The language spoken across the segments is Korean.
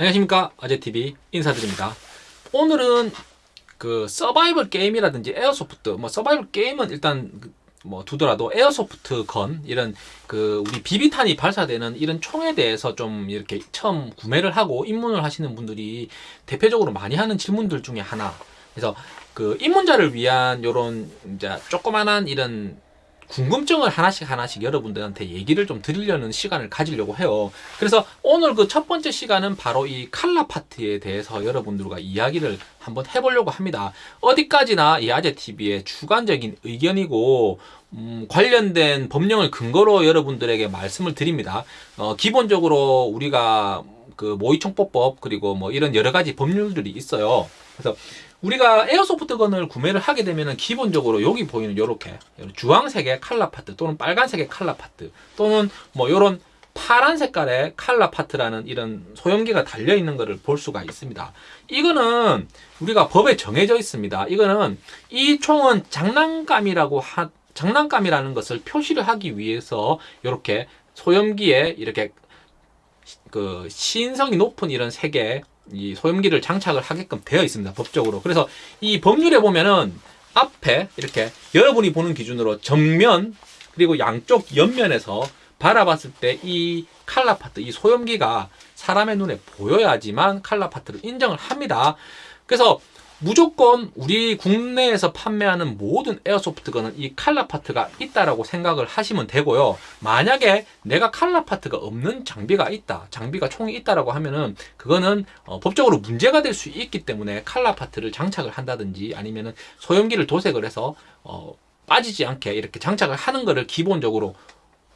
안녕하십니까. 아재TV 인사드립니다. 오늘은 그 서바이벌 게임이라든지 airsoft 뭐 서바이벌 게임은 일단 뭐 두더라도 airsoft gun 이런 그 우리 비비탄이 발사되는 이런 총에 대해서 좀 이렇게 처음 구매를 하고 입문을 하시는 분들이 대표적으로 많이 하는 질문들 중에 하나. 그래서 그 입문자를 위한 요런 이제 조그만한 이런 궁금증을 하나씩 하나씩 여러분들한테 얘기를 좀 드리려는 시간을 가지려고 해요. 그래서 오늘 그 첫 번째 시간은 바로 이 칼라 파트에 대해서 여러분들과 이야기를 한번 해보려고 합니다. 어디까지나 이 아재TV의 주관적인 의견이고 음, 관련된 법령을 근거로 여러분들에게 말씀을 드립니다. 어, 기본적으로 우리가 그 모의총법법 그리고 뭐 이런 여러 가지 법률들이 있어요. 그래서 우리가 에어소프트건을 구매를 하게 되면은 기본적으로 여기 보이는 요렇게 주황색의 칼라 파트 또는 빨간색의 칼라 파트 또는 뭐 요런 파란 색깔의 칼라 파트라는 이런 소형기가 달려 있는 것을 볼 수가 있습니다. 이거는 우리가 법에 정해져 있습니다. 이거는 이 총은 장난감이라고 하, 장난감이라는 것을 표시를 하기 위해서 이렇게 소형기에 이렇게 그 신성이 높은 이런 색의 이 소염기를 장착을 하게끔 되어 있습니다. 법적으로. 그래서 이 법률에 보면은 앞에 이렇게 여러분이 보는 기준으로 정면 그리고 양쪽 옆면에서 바라봤을 때 이 칼라 파트, 이 소염기가 사람의 눈에 보여야지만 칼라 파트를 인정을 합니다. 그래서 무조건 우리 국내에서 판매하는 모든 airsoft gun은 이 칼라 파트가 있다라고 생각을 하시면 되고요. 만약에 내가 칼라 파트가 없는 장비가 있다, 장비가 총이 있다라고 하면은 그거는 어, 법적으로 문제가 될 수 있기 때문에 칼라 파트를 장착을 한다든지 아니면은 소염기를 도색을 해서 어, 빠지지 않게 이렇게 장착을 하는 것을 기본적으로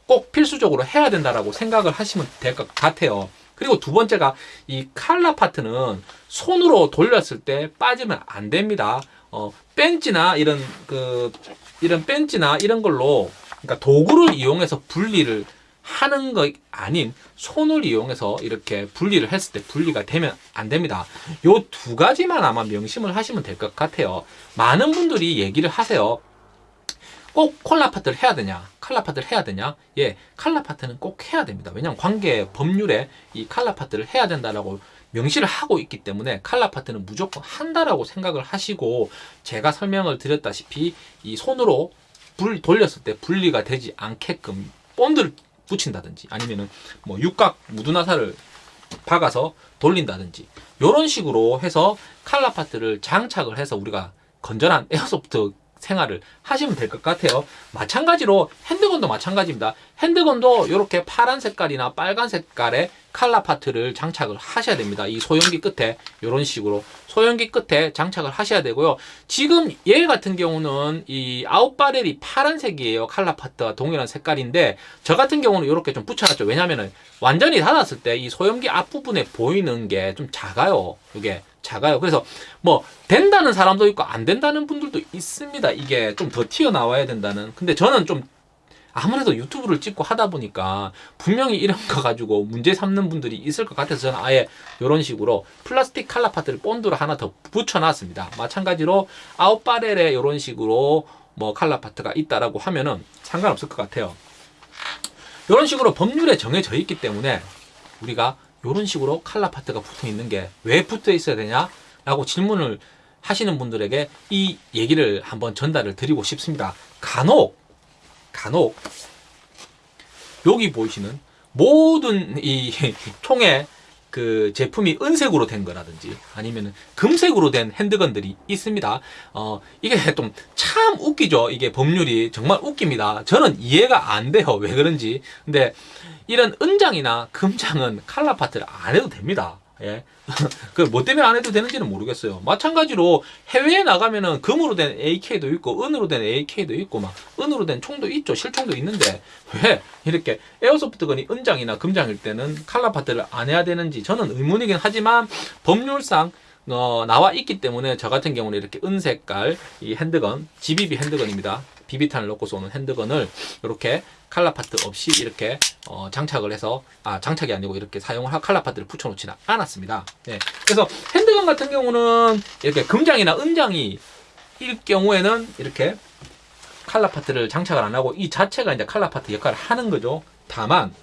꼭 필수적으로 해야 된다라고 생각을 하시면 될 것 같아요. 그리고 두 번째가 이 칼라 파트는 손으로 돌렸을 때 빠지면 안 됩니다. 어, 벤치나 이런 그 이런 벤치나 이런 걸로 그러니까 도구를 이용해서 분리를 하는 거 아닌 손을 이용해서 이렇게 분리를 했을 때 분리가 되면 안 됩니다. 요 두 가지만 아마 명심을 하시면 될 것 같아요. 많은 분들이 얘기를 하세요. 꼭 칼라 파트를 해야 되냐? 칼라 파트를 해야 되냐? 예, 칼라 파트는 꼭 해야 됩니다. 왜냐하면 관계 법률에 이 칼라 파트를 해야 된다라고 명시를 하고 있기 때문에 칼라 파트는 무조건 한다라고 생각을 하시고 제가 설명을 드렸다시피 이 손으로 불 돌렸을 때 분리가 되지 않게끔 본드를 붙인다든지 아니면은 뭐 육각 무두나사를 박아서 돌린다든지 이런 식으로 해서 칼라 파트를 장착을 해서 우리가 건전한 airsoft 생활을 하시면 될 것 같아요. 마찬가지로 handgun도 마찬가지입니다. handgun도 이렇게 파란 색깔이나 빨간 색깔의 칼라 파트를 장착을 하셔야 됩니다. 이 소염기 끝에 이런 식으로 소염기 끝에 장착을 하셔야 되고요. 지금 얘 같은 경우는 이 out barrel이 파란색이에요. 칼라 파트와 동일한 색깔인데 저 같은 경우는 이렇게 좀 붙여놨죠. 왜냐하면 완전히 닫았을 때 이 소형기 앞부분에 보이는 게 좀 작아요. 이게 작아요. 그래서 뭐 된다는 사람도 있고 안 된다는 분들도 있습니다. 이게 좀 더 튀어나와야 된다는. 근데 저는 좀 아무래도 유튜브를 찍고 하다 보니까 분명히 이런 거 가지고 문제 삼는 분들이 있을 것 같아서 저는 아예 이런 식으로 플라스틱 칼라 파트를 본드로 하나 더 붙여놨습니다. 마찬가지로 아웃바렐에 이런 식으로 뭐 칼라 파트가 있다라고 하면은 상관없을 것 같아요. 이런 식으로 법률에 정해져 있기 때문에 우리가 이런 식으로 칼라 파트가 붙어 있는 게 왜 붙어 있어야 되냐? 라고 질문을 하시는 분들에게 이 얘기를 한번 전달을 드리고 싶습니다. 간혹, 간혹, 여기 보이시는 모든 이 총의 그 제품이 은색으로 된 거라든지 아니면 금색으로 된 핸드건들이 있습니다. 어, 이게 좀 참 웃기죠. 이게 법률이 정말 웃깁니다. 저는 이해가 안 돼요. 왜 그런지. 근데 이런 은장이나 금장은 칼라 파트를 안 해도 됩니다. 예. 그뭐 때문에 안 해도 되는지는 모르겠어요. 마찬가지로 해외에 나가면은 금으로 된 AK도 있고 은으로 된 AK도 있고 막 은으로 된 총도 있죠. 실총도 있는데 왜 이렇게 에어소프트건이 은장이나 금장일 때는 칼라 파트를 안 해야 되는지 저는 의문이긴 하지만 법률상 어, 나와 있기 때문에 저 같은 경우는 이렇게 은색깔 이 핸드건 GBB 핸드건입니다. 비비탄을 넣고 쏘는 handgun을 이렇게 칼라 파트 없이 이렇게 어, 장착을 해서 아 장착이 아니고 이렇게 사용을 할 칼라 파트를 붙여놓지는 않았습니다. 네. 그래서 handgun 같은 경우는 이렇게 금장이나 은장이 일 경우에는 이렇게 칼라 파트를 장착을 안 하고 이 자체가 이제 칼라 파트 역할을 하는 거죠. 다만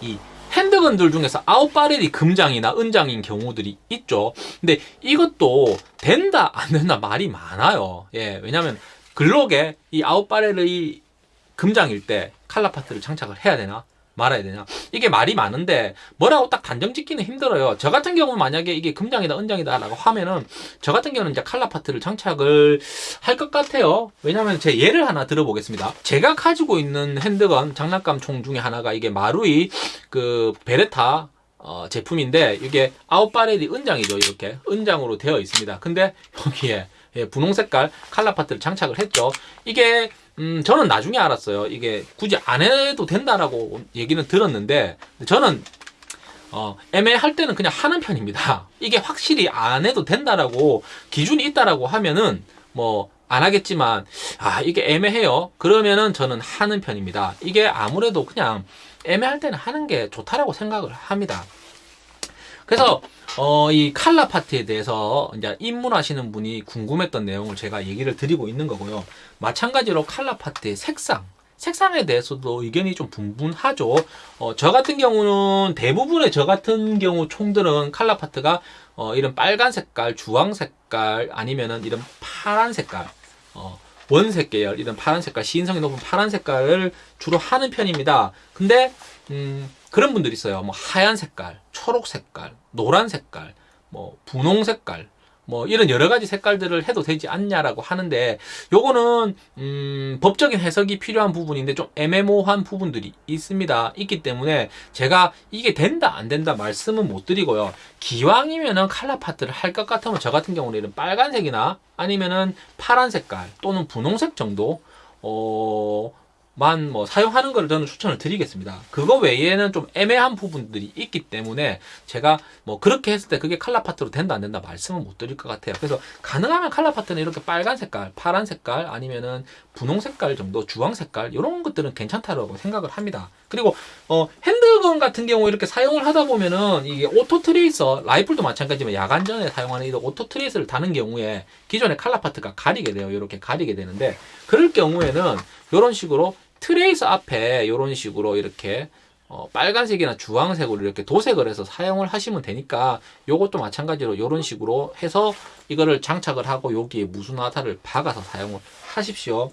이 핸드건들 중에서 아웃바렐이 금장이나 은장인 경우들이 있죠. 근데 이것도 된다 안 된다 말이 많아요. 예, 왜냐하면 글록에 이 아웃바렐의 금장일 때 칼라 파트를 장착을 해야 되나 말아야 되냐 이게 말이 많은데 뭐라고 딱 단정 짓기는 힘들어요. 저 같은 경우는 만약에 이게 금장이다 은장이다 라고 하면은 저 같은 경우는 이제 칼라 파트를 장착을 할 것 같아요. 왜냐면 제 예를 하나 들어보겠습니다. 제가 가지고 있는 핸드건 장난감 총 중에 하나가 이게 마루이 그 베레타 어, 제품인데 이게 아웃바렐이 은장이죠 이렇게. 은장으로 되어 있습니다. 근데 여기에 예, 분홍 색깔 칼라 파트를 장착을 했죠 이게 음, 저는 나중에 알았어요. 이게 굳이 안 해도 된다라고 얘기는 들었는데, 저는, 어, 애매할 때는 그냥 하는 편입니다. 이게 확실히 안 해도 된다라고 기준이 있다라고 하면은, 뭐, 안 하겠지만, 아, 이게 애매해요. 그러면은 저는 하는 편입니다. 이게 아무래도 그냥 애매할 때는 하는 게 좋다라고 생각을 합니다. 그래서 어, 이 칼라 파트에 대해서 이제 입문하시는 분이 궁금했던 내용을 제가 얘기를 드리고 있는 거고요. 마찬가지로 칼라 파트의 색상, 색상에 대해서도 의견이 좀 분분하죠. 어, 저 같은 경우는 대부분의 저 같은 경우 총들은 칼라 파트가 어, 이런 빨간 색깔, 주황 색깔 아니면은 이런 파란 색깔, 어, 원색 계열 이런 파란 색깔, 시인성이 높은 파란 색깔을 주로 하는 편입니다. 근데 음, 그런 분들이 있어요. 뭐 하얀 색깔, 초록 색깔, 노란 색깔, 뭐 분홍 색깔, 뭐 이런 여러 가지 색깔들을 해도 되지 않냐라고 하는데 요거는 음 법적인 해석이 필요한 부분인데 좀 애매모호한 부분들이 있습니다. 있기 때문에 제가 이게 된다 안 된다 말씀은 못 드리고요. 기왕이면은 칼라 파트를 할 것 같으면 저 같은 경우는 이런 빨간색이나 아니면은 파란 색깔 또는 분홍색 정도 어 만뭐 사용하는 것을 저는 추천을 드리겠습니다. 그거 외에는 좀 애매한 부분들이 있기 때문에 제가 뭐 그렇게 했을 때 그게 칼라 파트로 된다 안 된다 말씀은 못 드릴 것 같아요. 그래서 가능하면 칼라 파트는 이렇게 빨간 색깔, 파란 색깔 아니면은 분홍 색깔 정도, 주황 색깔 이런 것들은 괜찮다라고 생각을 합니다. 그리고 어 handgun 같은 경우 이렇게 사용을 하다 보면은 이게 auto tracer 라이플도 마찬가지지만 야간전에 사용하는 이 auto tracer를 다는 경우에 기존의 칼라 파트가 가리게 돼요. 이렇게 가리게 되는데 그럴 경우에는 이런 식으로 트레이서 앞에 이런 식으로 이렇게 어, 빨간색이나 주황색으로 이렇게 도색을 해서 사용을 하시면 되니까 요것도 마찬가지로 이런 식으로 해서 이거를 장착을 하고 여기에 무수나타를 박아서 사용을 하십시오.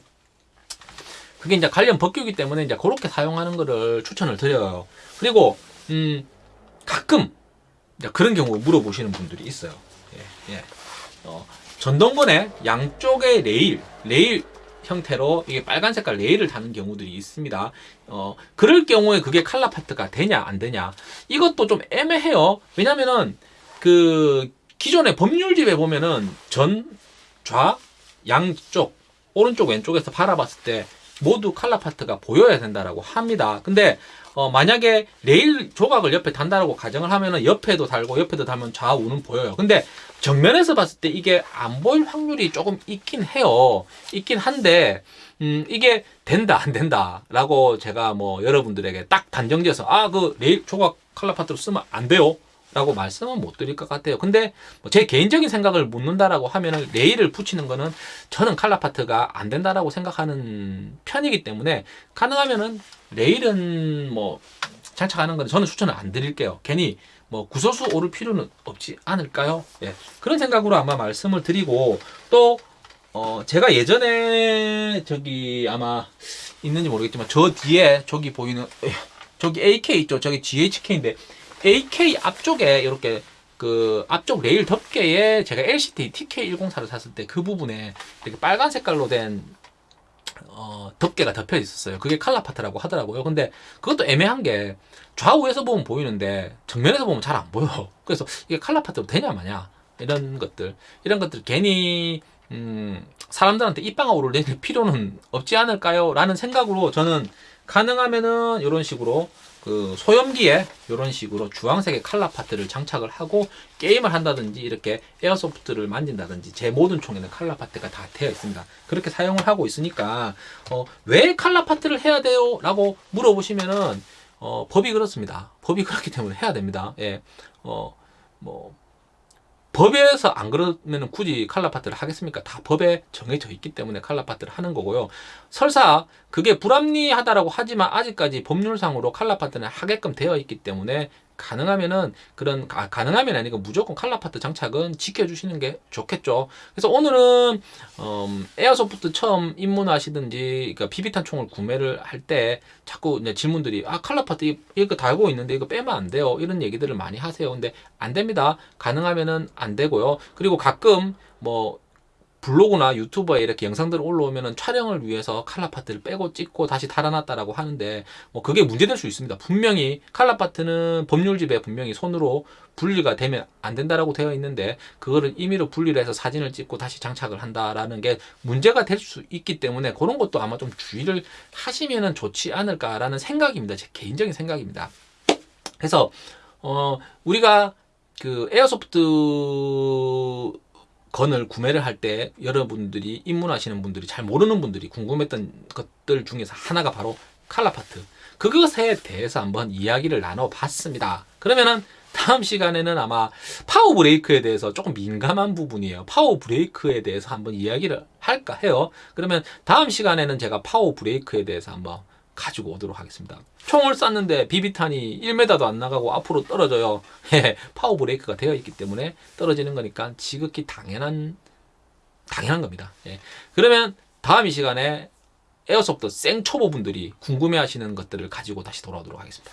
그게 이제 관련 법규이기 때문에 이제 그렇게 사용하는 거를 추천을 드려요. 그리고 음 가끔 그런 경우 물어보시는 분들이 있어요. 예, 예. 어, 전동건의 양쪽의 레일, 레일 형태로 이게 빨간 색깔 레일을 다는 경우들이 있습니다. 어, 그럴 경우에 그게 칼라 파트가 되냐 안 되냐 이것도 좀 애매해요. 왜냐면은 그 기존의 법률집에 보면은 전, 좌, 양쪽 오른쪽 왼쪽에서 바라봤을 때 모두 칼라 파트가 보여야 된다라고 합니다. 근데 어, 만약에 레일 조각을 옆에 단다라고 가정을 하면은 옆에도 달고 옆에도 달면 좌우는 보여요. 근데 정면에서 봤을 때 이게 안 보일 확률이 조금 있긴 해요. 있긴 한데 음, 이게 된다 안 된다라고 제가 뭐 여러분들에게 딱 단정지어서 아 그 레일 조각 칼라 파트로 쓰면 안 돼요. 라고 말씀은 못 드릴 것 같아요. 근데 뭐제 개인적인 생각을 묻는다라고 하면은 레일을 붙이는 거는 저는 칼라 파트가 안 된다라고 생각하는 편이기 때문에 가능하면은 레일은 뭐 장착하는 거는 저는 추천을 안 드릴게요. 괜히 뭐 구설수 오를 필요는 없지 않을까요? 예. 그런 생각으로 아마 말씀을 드리고 또 어, 제가 예전에 저기 아마 있는지 모르겠지만 저 뒤에 저기 보이는 저기 AK 있죠. 저기 GHK인데 AK 앞쪽에 이렇게 그 앞쪽 레일 덮개에 제가 LCT TK104를 샀을 때 그 부분에 이렇게 빨간 색깔로 된 어, 덮개가 덮여 있었어요. 그게 칼라 파트라고 하더라고요. 근데 그것도 애매한 게 좌우에서 보면 보이는데 정면에서 보면 잘 안 보여. 그래서 이게 칼라 파트로 되냐 마냐 이런 것들 이런 것들 괜히 음, 사람들한테 입방아 오르내릴 필요는 없지 않을까요? 라는 생각으로 저는 가능하면은 이런 식으로 그 소염기에 이런 식으로 주황색의 칼라 파트를 장착을 하고 게임을 한다든지 이렇게 airsoft를 만진다든지 제 모든 총에는 칼라 파트가 다 되어 있습니다. 그렇게 사용을 하고 있으니까 어, 왜 칼라 파트를 해야 돼요? 라고 물어보시면은 어, 법이 그렇습니다. 법이 그렇기 때문에 해야 됩니다. 예. 어, 뭐 법에서 안 그러면 굳이 칼라파트를 하겠습니까? 다 법에 정해져 있기 때문에 칼라파트를 하는 거고요. 설사 그게 불합리하다라고 하지만 아직까지 법률상으로 칼라파트는 하게끔 되어 있기 때문에 가능하면은 그런 아, 가능하면 아니고 무조건 칼라 파트 장착은 지켜주시는 게 좋겠죠. 그래서 오늘은 음, airsoft 처음 입문하시든지 그러니까 비비탄 총을 구매를 할 때 자꾸 질문들이 아 칼라 파트 이- 이거 달고 있는데 이거 빼면 안 돼요 이런 얘기들을 많이 하세요. 근데 안 됩니다. 가능하면은 안 되고요. 그리고 가끔 뭐 블로그나 유튜버에 이렇게 영상들 올라오면은 촬영을 위해서 칼라 파트를 빼고 찍고 다시 달아놨다라고 하는데 뭐 그게 문제될 수 있습니다. 분명히 칼라 파트는 법률집에 분명히 손으로 분리가 되면 안 된다라고 되어 있는데 그거를 임의로 분리를 해서 사진을 찍고 다시 장착을 한다라는 게 문제가 될 수 있기 때문에 그런 것도 아마 좀 주의를 하시면은 좋지 않을까라는 생각입니다. 제 개인적인 생각입니다. 그래서 어 우리가 그 에어소프트 건을 구매를 할 때 여러분들이 입문하시는 분들이 잘 모르는 분들이 궁금했던 것들 중에서 하나가 바로 칼라파트 그것에 대해서 한번 이야기를 나눠봤습니다. 그러면은 다음 시간에는 아마 파워 브레이크에 대해서 조금 민감한 부분이에요. 파워 브레이크에 대해서 한번 이야기를 할까 해요. 그러면 다음 시간에는 제가 파워 브레이크에 대해서 한번 가지고 오도록 하겠습니다. 총을 쐈는데 비비탄이 1m도 안 나가고 앞으로 떨어져요. 예, 파워 브레이크가 되어 있기 때문에 떨어지는 거니까 지극히 당연한 당연한 겁니다. 예. 그러면 다음 이 시간에 에어소프트 생초 보분들이 궁금해하시는 것들을 가지고 다시 돌아오도록 하겠습니다.